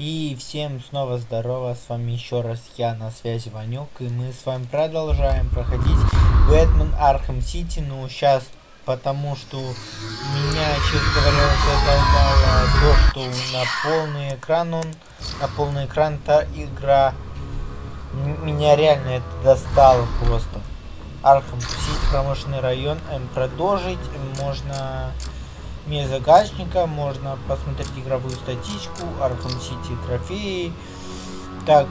И всем снова здорово, с вами еще раз я на связи Ванек, и мы с вами продолжаем проходить Бэтмен Архем Сити, ну сейчас потому что меня, честно говоря, задолбало то, что на полный экран он, на полный экран та игра, меня реально это достало просто. Архем Сити, промышленный район, эм, продолжить, можно мне загашника, можно посмотреть игровую статичку, Arkham City трофеи. Так,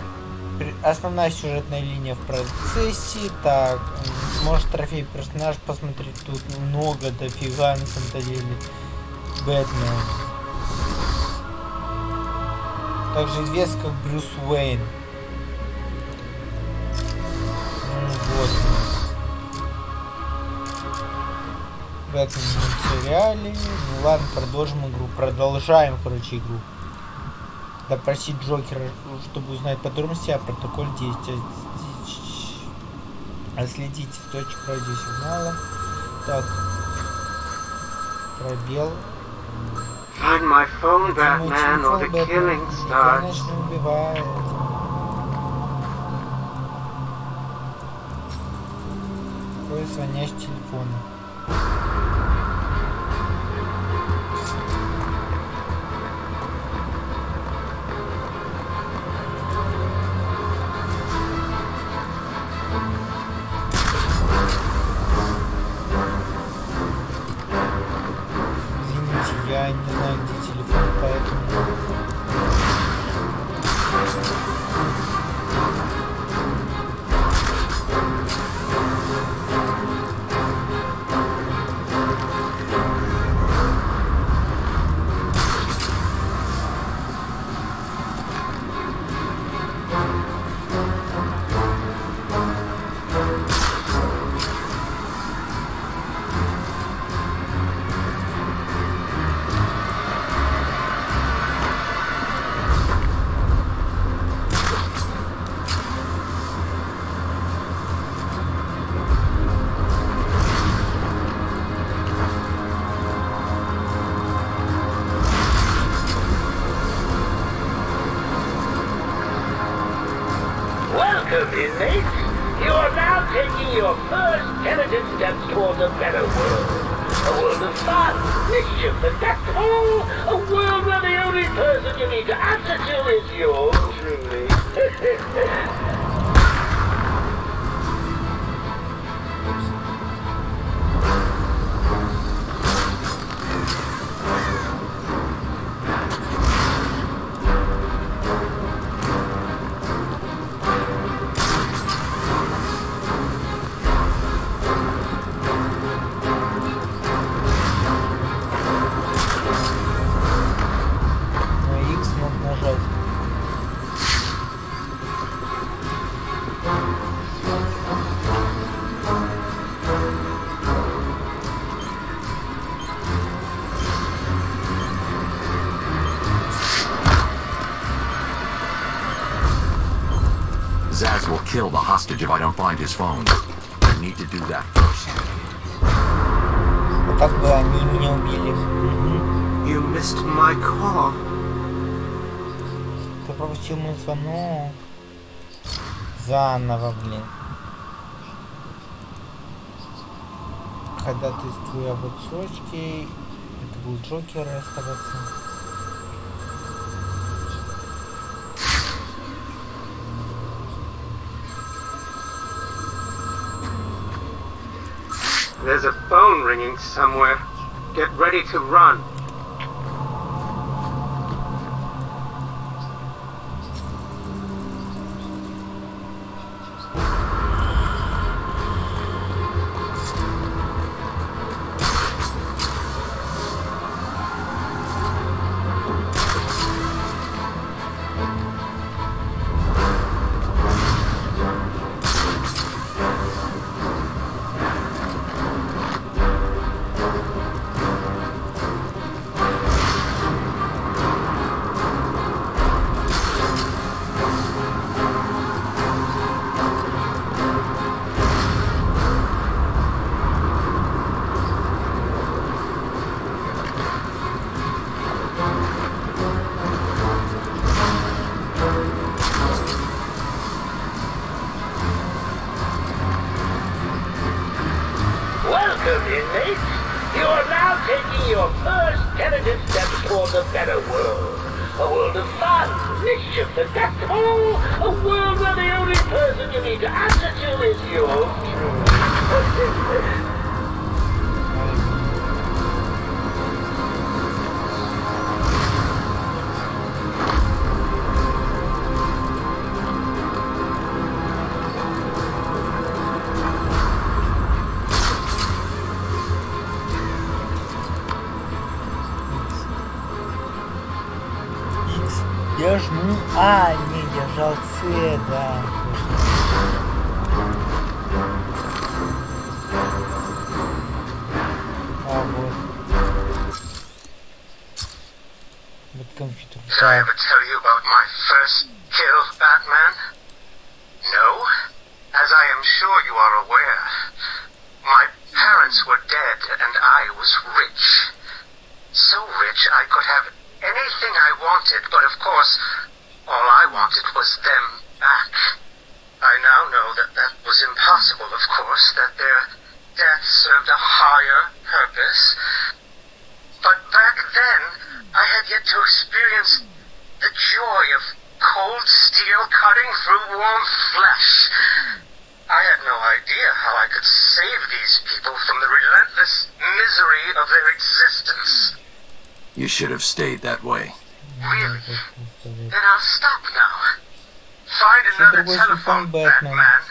основная сюжетная линия в процессе. Так, может трофей персонаж посмотреть. Тут много дофига на самом деле. Бэтмен. Также известен как Брюс Уэйн. В этом сериале. Ну ладно, продолжим игру. Продолжаем, короче, игру. Допросить Джокера, чтобы узнать подробности о протоколе действия. Отследить источник радиосигнала. Так. Пробел. Find my phone, Batman, or the killing starts. убивает. Какой звонящий телефона. Kill the hostage if I don't find his phone. I need to do that first. Так бы они меня убили. You missed my call. Ты пропустил мой звонок. Заново, блин. Когда ты твои об отсрочке, это был Джокер оставаться. There's a phone ringing somewhere. Get ready to run. is the joy of cold steel cutting through warm flesh. I had no idea how I could save these people from the relentless misery of their existence. You should have stayed that way. Really? Then I'll stop now. Find another telephone, Batman. Batman.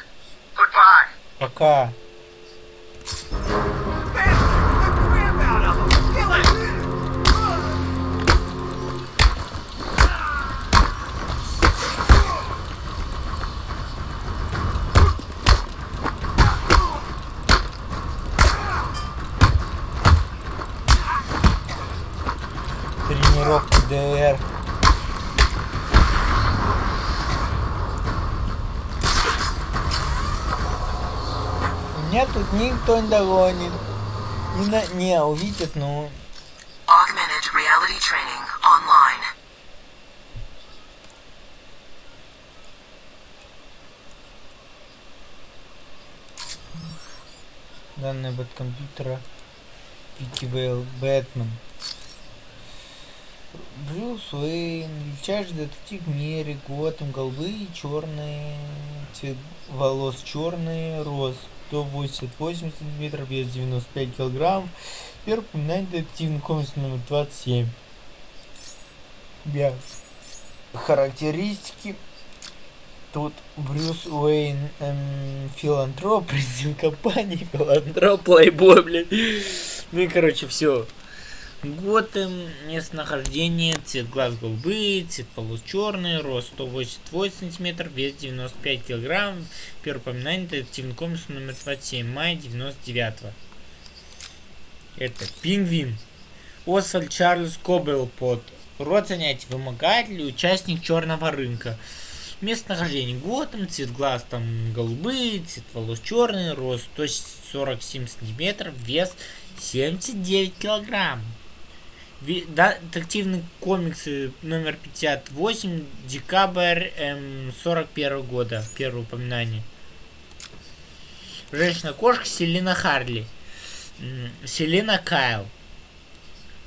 Goodbye. Okay. Тренировка ДР. Меня тут никто не догонит. Не, на... не увидит, ну... Augmented reality training online. Данные от компьютера. Пики Бэтмен. Брюс Уэйн, величайший детектив в мире, Готэм, голубые черные, цвет волос черный, рост 188 сантиметров, вес 95 килограмм. Первый упоминание детективный комикс номер 27. Бя. Характеристики. Тут Брюс Уэйн, эм, филантроп, президент компании, филантроп, плейбой, блядь. Ну и, короче, все. Готэм, местонахождение, цвет глаз голубые, цвет волос черный, рост 188 сантиметров, вес 95 килограмм. Первое упоминание детективный комикс номер 27, мая 99 -го. Это Пингвин. Освальд Чарльз Кобелпот. Род занятий вымогатель, участник черного рынка. Местонахождение Готэм, цвет глаз там голубые, цвет волос черный, рост 147 сантиметров, вес 79 килограмм. Детективные комиксы номер 58, декабрь эм, 41 года, первое упоминание. Женщина-кошка Селина Харли. Селина Кайл.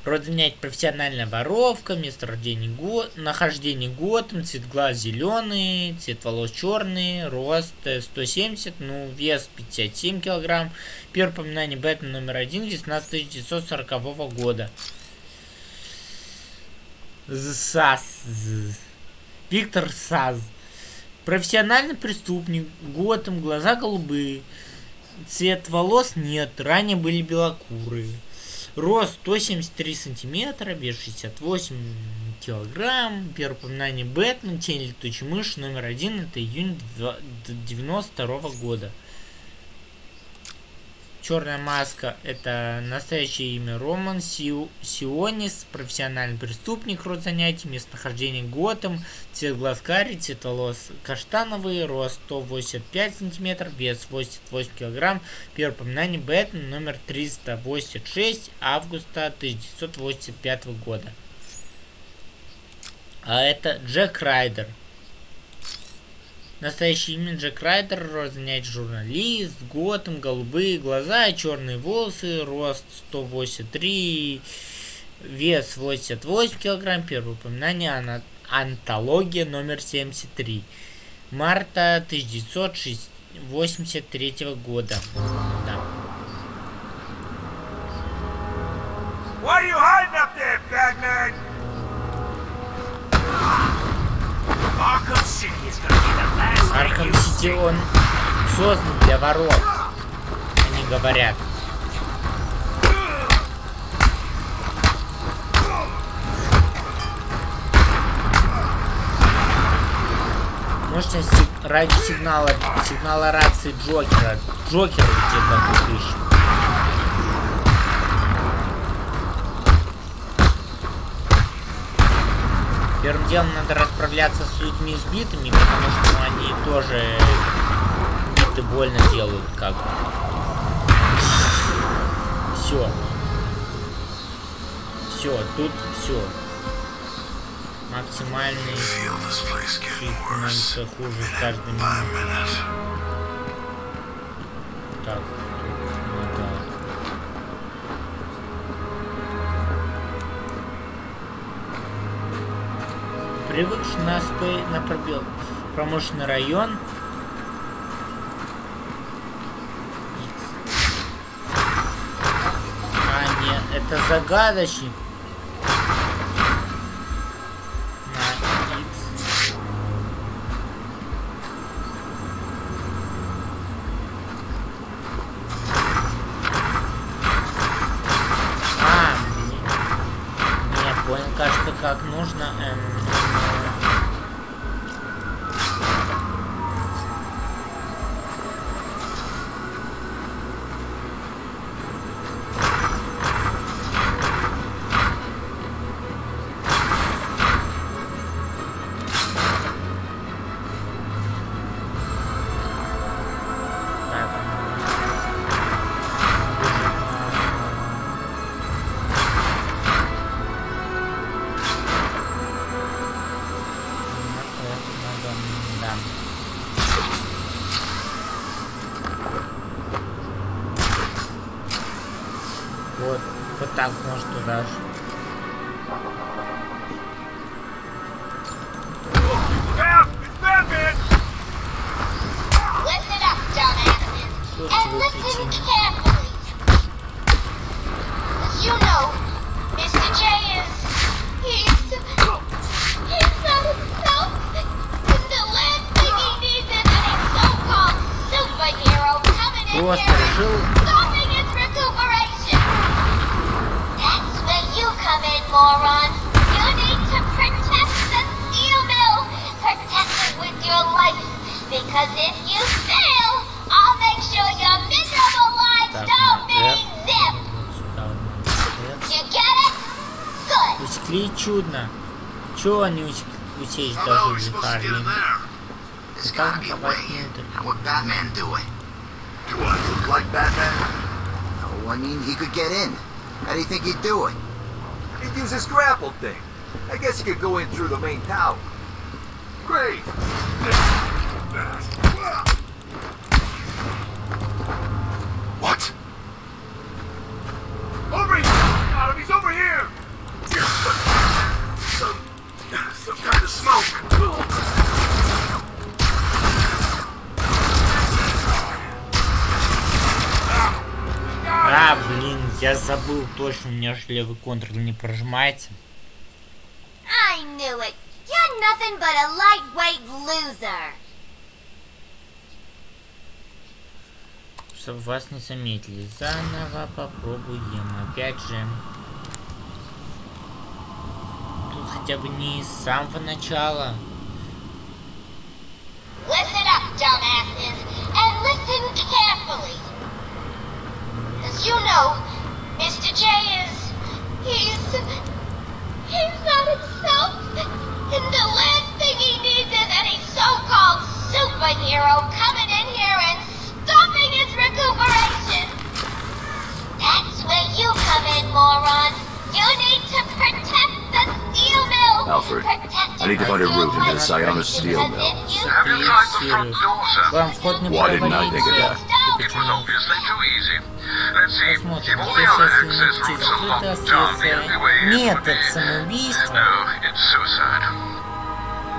Род занятий профессиональная воровка, место рождения год, нахождение Готэм, цвет глаз зеленый, цвет волос черный, рост э, 170, ну вес 57 килограмм. Первое упоминание Бэтмен номер один, весна 1940 года. ЗСАС. Виктор Саз. Профессиональный преступник, Готэм, глаза голубые. Цвет волос нет, ранее были белокурые. Рост 173 сантиметра, вес 68 килограмм. Первое упоминание Бэтмен, Тень летучей мыши, номер один, это июнь 92 года. Черная маска это настоящее имя Роман Сиу- Сионис, профессиональный преступник, род занятий, местонахождение Готэм, цвет глаз карий, цвет волос каштановый, рост 185 сантиметров, вес 88 килограмм. Первое упоминание Бэтмен номер 386 августа 1985 года. А это Джек Райдер. Настоящее имя Джек Райдер, род занятий журналист, Готэм, голубые глаза, черные волосы, рост 183, вес 88 килограмм, первое упоминание ана- антология номер 73. Марта 1983 года. Да. What are you hiding up there, Batman? Arkham City, он создан для воров. Они говорят. Можете ради сигнала, сигнала рации Джокера. Джокера где-то тут Первым делом надо расправляться с людьми сбитыми, потому что они тоже биты больно делают, как. Все. Все, тут все. Максимальный становится хуже с каждым. Так, Привыкший на СП на пробел. Промышленный район. А, нет, это загадочник. teaching. As you know, Mr. J is... He's... He's not himself. The last thing he needs is any so-called superhero coming in What's here and stopping his recuperation. That's where you come in, moron. You need to protect the steel mill. Protect it with your life. Because if you fail, I'll make sure you're Good. Усекли чудно. Чего они усек... усечь должны Харли? There's Как gotta be a попасть way. внутрь? How would Batman do it? Do I look like Batman? No, I mean, he could get in. How do you think he'd do it? He'd use his grapple thing. I guess he could go in through the main tower. Great! Я забыл точно, у меня же левый контроль не прожимается. I knew it. You're nothing but a lightweight loser. Чтобы вас не заметили. Заново попробуем. Опять же. Тут хотя бы не с самого начала. Listen up, dumbasses, and listen carefully. As you know, Mr. J is... he's... he's not himself. And the last thing he needs is any so-called superhero coming in here and stopping his recuperation. That's where you come in, moron. You need to protect the steel mill. Alfred, I need to find a route into the Siona steel mill. Have you tried the front door, sir? Why didn't I think of that? It was obviously too easy. Посмотрим. Other Если access найти routes are закрытое locked down,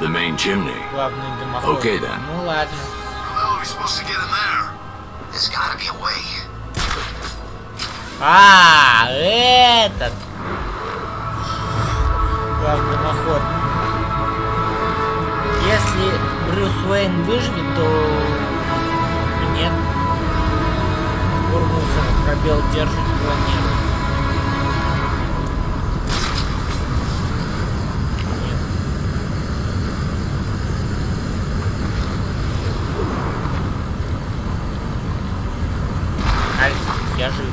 the main chimney. Главный да. Ну ладно. А, этот. Главный дымоход. Если Брюс Уэйн выживет, то нет. Сбор мусора. Пробел держит планету. Нет. Альф, я жив.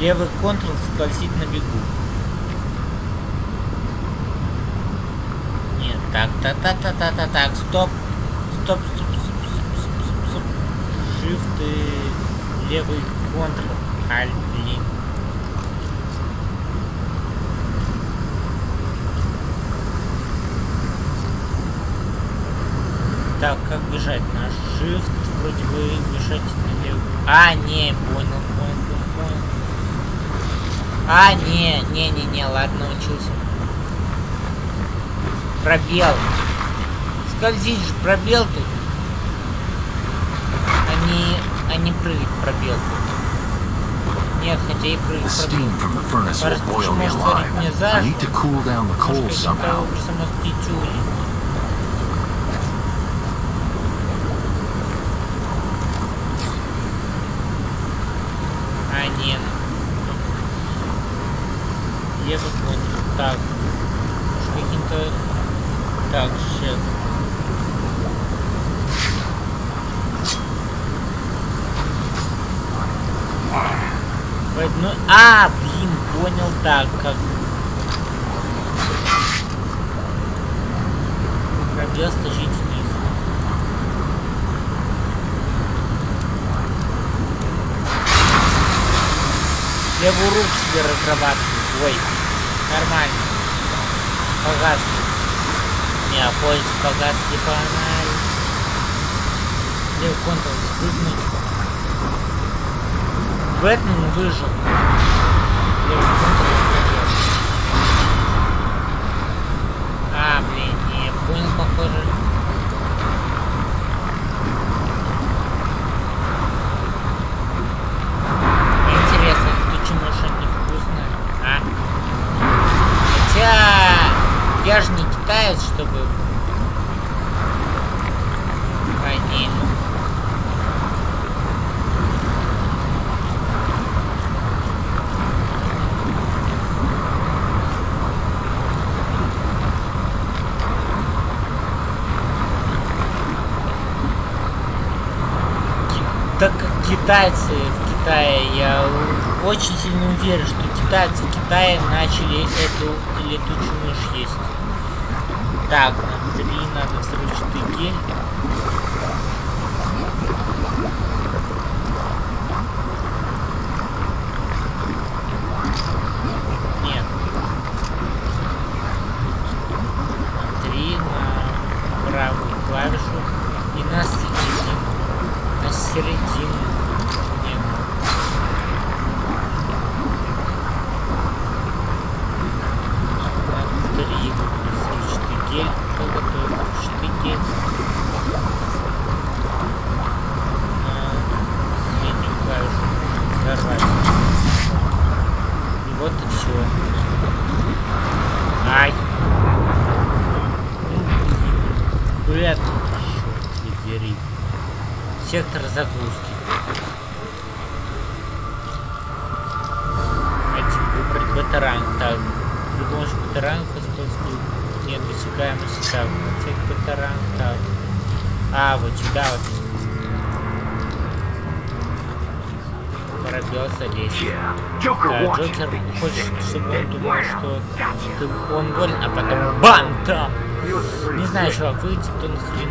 Левый контрол скользит на бегу. Нет, так, та та та та та так, стоп. Стоп, стоп, стоп, стоп, стоп, стоп. Shift и левый контрол. Альт, блин. Так, как бежать? На Shift вроде бы бежать на левый. А, не, понял, понял, понял, понял. А, не, не, не, не, ладно, учился. Пробел. Скользить же, пробел тут. А не, а не прыгать пробел тут. Нет, хотя и The прыгать steam пробел. from the furnace will Раз boil me почему створить мне alive. I need to заживо, cool down the coal может, каким-то somehow. образом остыть А, нет. Левый контур. Так. Может, каким-то... Так, сейчас. Ну, а, блин, понял, так, как... Пробел стащить вниз. Левую руку себе разрабатываю. Ой, нормально. Погас. Не, а поезд погас не фонарь. Левый контур спрыгнуть. Бэтмен выжил. А, блин, не понял, похоже. Интересно, тут чему что невкусное, а? Хотя я же не китаец, чтобы. А, не, ну. Ки- Так как китайцы в Китае, я очень сильно уверен, что китайцы в Китае начали эту летучую мышь есть. Так, на три надо взрывчатый гель. Нет. На три, на правую клавишу и на середину. На середину. Нет. На три. Взрывчатый гель. Кто готовит взрывчатый гель? На среднюю клавишу. Взорвать. И вот и все. Ай. Ну, блин. Черт дери. Сектор загрузки. Один выбрать бета-ранг. Так, при помощи бета-ранга использовать нет досягаемости. Так, отсек бета-ранг. Так. А, вот сюда вот. Пробел залезть. Да, Джокер хочет, чтобы он думал, что ты, он болен, а потом бам, там. Не знаю, чувак, выйдет он хрен.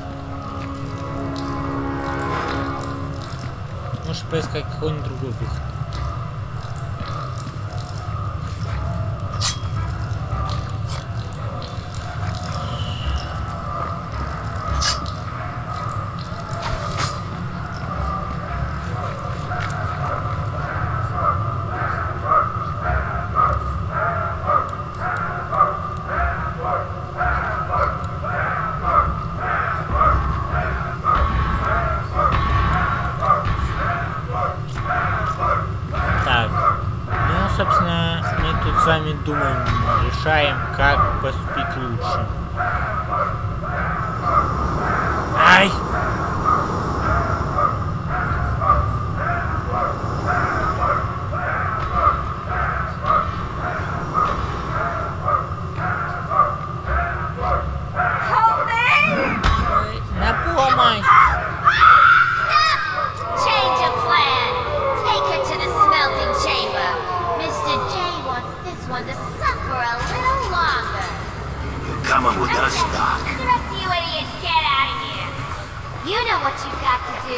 Может поискать какой-нибудь другой выход. Так. Ну, собственно, мы тут с вами думаем, решаем, как поступить лучше. Ай! Ой, На помощь! Change of plan. Take her to the smelting chamber. Mr. J wants this one to suffer a little longer. You're coming with us, Doc. The rest of you idiots, get out of here. You know what you've got to do.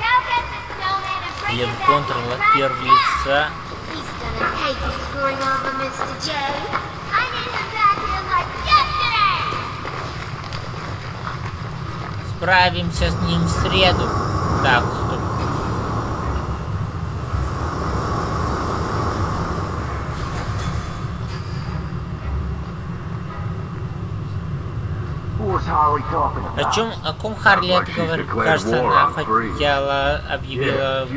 Go get the snowman and bring him back right now. He's gonna hate you screwing over Mr. J. I need him back here like yesterday. Справимся с ним в среду. Так, стоп. Who's Harley talking О чем, о ком Харли это говорит? Кажется, она хотела, объявила...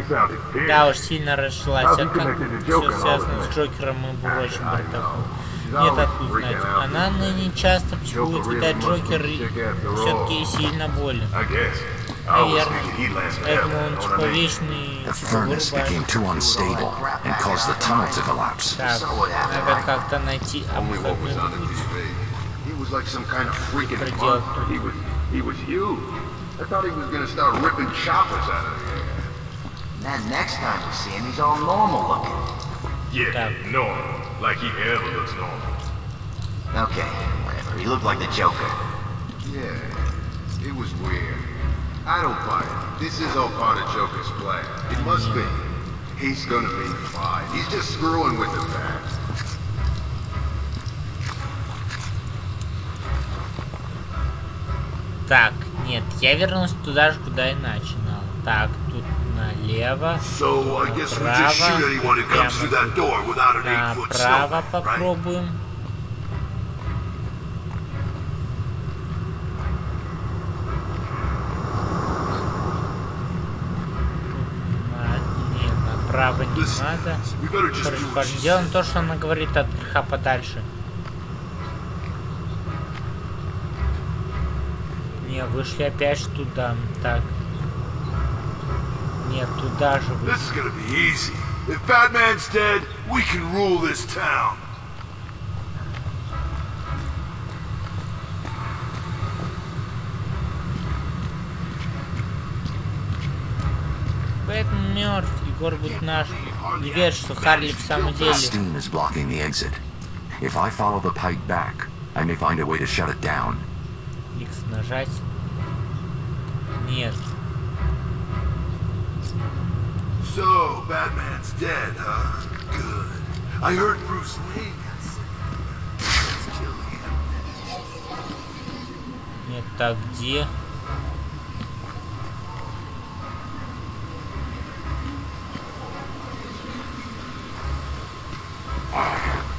Да уж, сильно расшлась. А как все связано с Джокером и прочим бардаком? Нет, откуда знать. Она ныне часто психует, видать, Джокер все-таки сильно болен. Наверное. Поэтому он типа вечный, The furnace became вырубает. too unstable and caused the tunnel to collapse. Так, надо как-то найти обходной путь. like some kind of freaking monster. He was, he was huge. I thought he was gonna start ripping choppers out of the air. And then next time I see him, he's all normal looking. Yeah, Damn. normal. Like he ever looks normal. Okay, whatever. He looked like the Joker. Yeah, it was weird. I don't buy it. This is all part of Joker's plan. It must be. He's gonna be fine. He's just screwing with the man. Так, нет, я вернулся туда же, куда и начинал. Так, тут налево, So направо right? попробуем. Нет, направо не надо. Короче, делаем то, что она говорит от греха подальше. Не, вышли опять туда. Так. Нет, туда же вышли. This is gonna be easy. If Batman's dead, we can rule this town. Бэтмен мертв, Егор будет наш. Не верь, что Харли в самом деле. Steam is blocking the exit. If I follow the pipe back, I may find a way to shut it down. Икс нажать. Нет. So, Batman's dead, huh? Good. I heard Bruce Wayne got sick. Let's kill him. Нет, так где?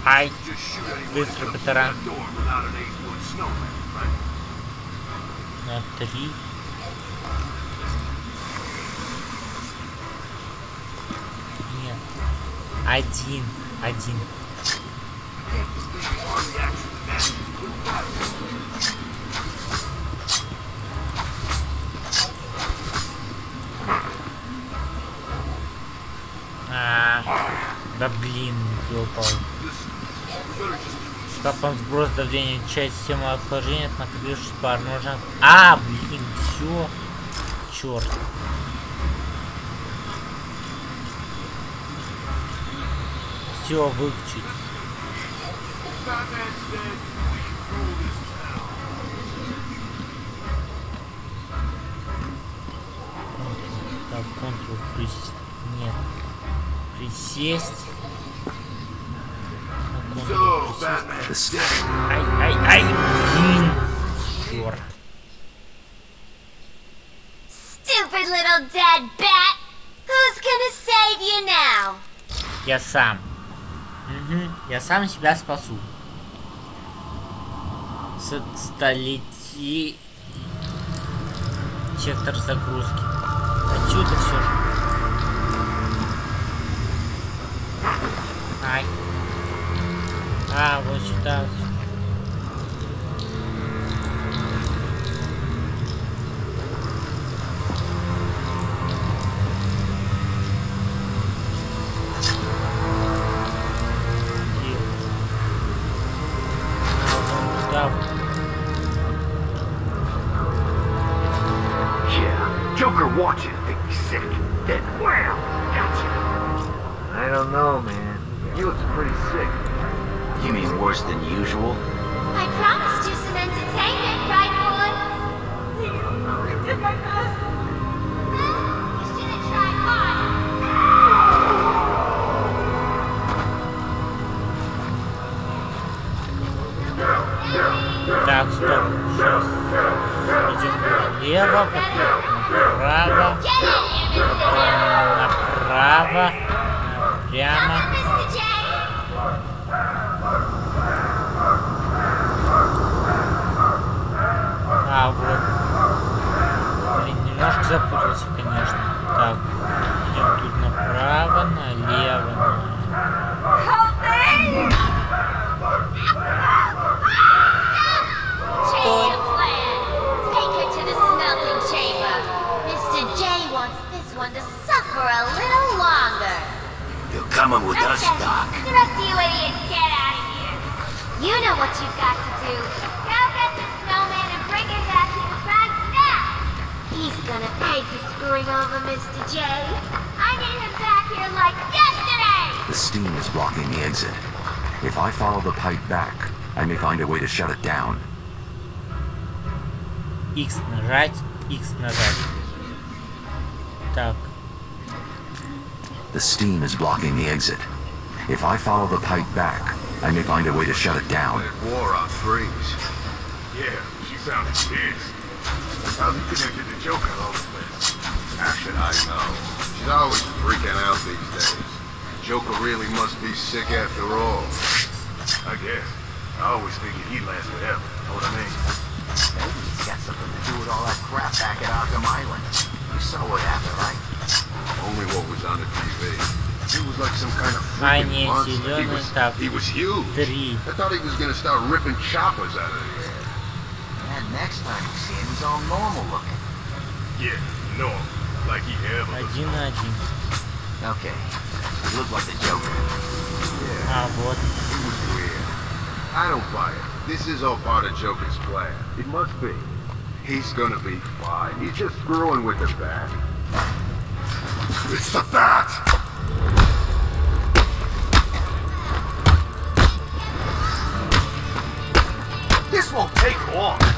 Ай, быстро who На три. Нет. Один. Один. А, да блин, ёпал. Капан сброс давления, часть системы охлаждения, накопившись пар. Нужно... А, блин, все. Черт. Все, выключить. Так, контрол присесть. Нет. Присесть. На контрол присесть. The st- Ай, ай, ай, блин. Черт. Stupid little dead bat! Who's gonna save you now? Я сам. Мгм, Я сам себя спасу. Столети... Сектор загрузки. Отсюда все же. Ай. А, вот сюда. И- Влево, потом направо, потом направо, прямо. А, вот. Блин, немножко запутался, конечно. Так, идем тут направо, налево, Change to suffer a little longer. You're coming with us, Okay, Doc. The rest of you idiots, get out of here. You know what you've got to do. Go get the snowman and bring him back here right now. He's gonna pay for screwing over Mr. J. I need him back here like yesterday. The steam is blocking the exit. If I follow the pipe back, I may find a way to shut it down. X нажать, X нажать. The steam is blocking the exit. If I follow the pipe back, I may find a way to shut it down. That war on freeze. Yeah, she sounded pissed. How's he connected to Joker all this? How should I know? She's always freaking out these days. Joker really must be sick after all. I guess. I always figured he'd last forever. Know what I mean? Maybe it's got something to do with all that crap back at Arkham Island. You saw what happened, right? Only what was on the TV. He was like some kind of А, freaking не, monster. He зелёный was, так. he was huge. три. I thought he was gonna start ripping choppers out of the air. And next time we see him, he's all normal looking. Yeah, normal. Like he ever was. Один на один. Okay. He looked like the Joker. А, вот. It was weird. I don't buy it. This is all part of Joker's plan. It must be. He's gonna be fine. He's just screwing with the bat. It's the bat! This won't take long.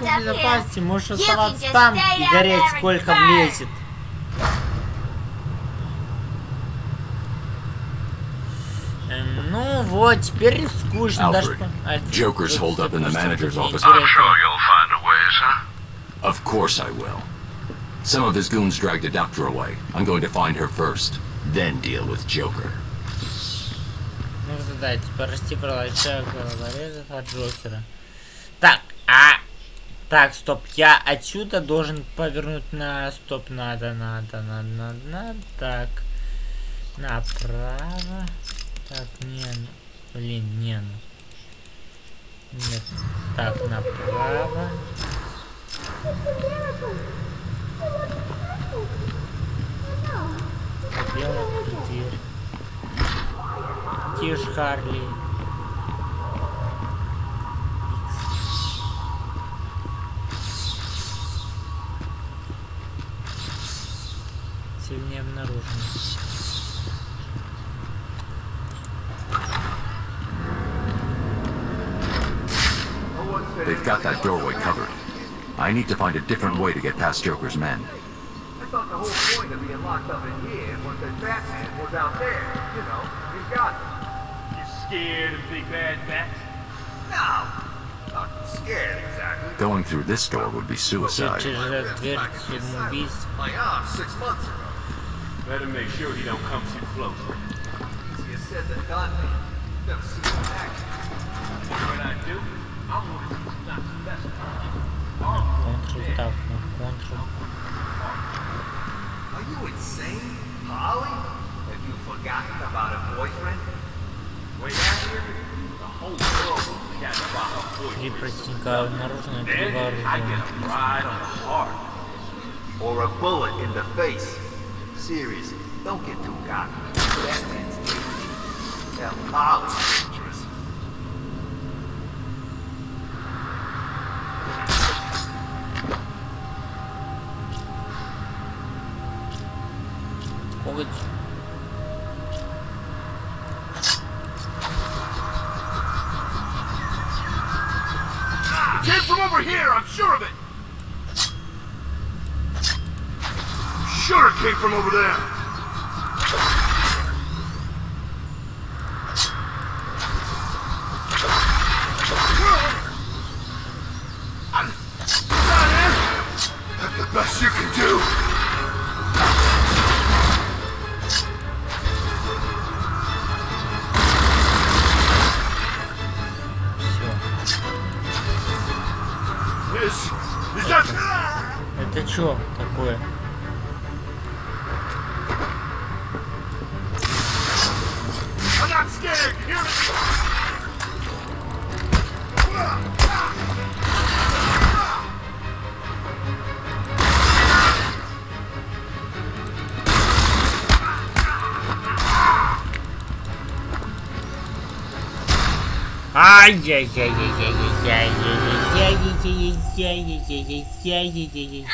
в безопасности, можешь оставаться там и гореть сколько влезет. Ну вот, теперь скучно даже... Joker's hold up in the manager's office. I'm sure you'll find a way, sir. Of course I will. Some of his goons dragged a doctor away. I'm going to find her first, then deal with Joker. дать. Типа, Прости про лача, головорезов от Джокера. Так, а... Так, стоп, я отсюда должен повернуть на... Стоп, надо, надо, надо, надо, надо. Так, направо. Так, не, ну, блин, не, ну, нет. Так, направо. Белый, Харли? Сильнее обнаружено. They've got that doorway covered. I need to find a different way to get past Joker's men. I thought the whole point of being locked up in here was that Batman was out there. You know, he's got them scared of big bad bats? No, not scared exactly. Going through this door would be suicide. My arm ah, six months ago. Better make sure he don't come too close. Easier said than done. Never seen him act. What I do? I want to teach not to mess Are you insane? Holly? Have you forgotten about a boyfriend? Три простенька обнаружены, три вооружены. Or a bullet in the face. Seriously, don't get too cocky. That man's dangerous.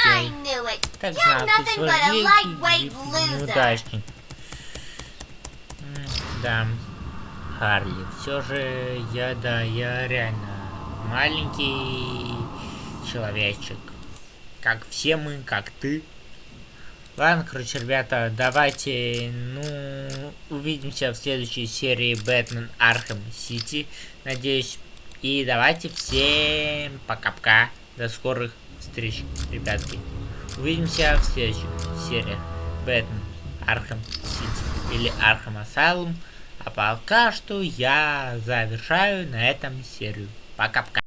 I knew it. Как You're nothing but a lightweight loser. Неудачник. Да. Харли. Все же я, да, я реально маленький человечек. Как все мы, как ты. Ладно, короче, ребята, давайте, ну, увидимся в следующей серии Бэтмен Архем Сити, надеюсь. И давайте всем пока-пока. До скорых встреч, ребятки. Увидимся в следующей серии Бэтмен Архем Сити или Архем Асайлум. А пока что я завершаю на этом серию. Пока-пока.